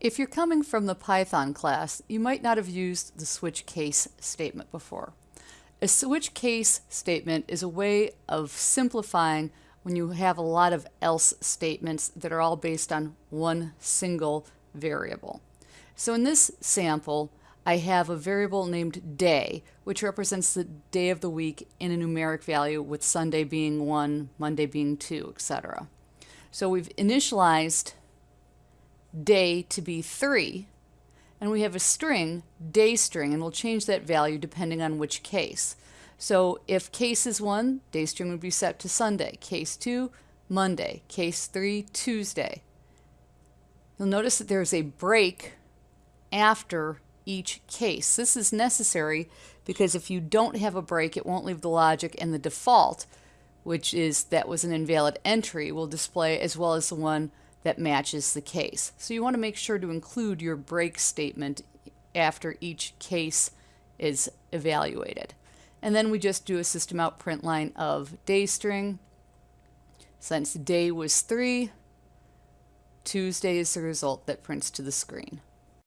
If you're coming from the Python class, you might not have used the switch case statement before. A switch case statement is a way of simplifying when you have a lot of else statements that are all based on one single variable. So in this sample, I have a variable named day, which represents the day of the week in a numeric value with Sunday being 1, Monday being 2, etc. So we've initialized day to be 3, and we have a string, day string, and we'll change that value depending on which case. So if case is 1, day string would be set to Sunday. Case 2, Monday. Case 3, Tuesday. You'll notice that there's a break after each case. This is necessary because if you don't have a break, it won't leave the logic and the default, which is that was an invalid entry, will display as well as the one that matches the case. So you want to make sure to include your break statement after each case is evaluated. And then we just do a system out print line of day string. Since day was 3, Tuesday is the result that prints to the screen.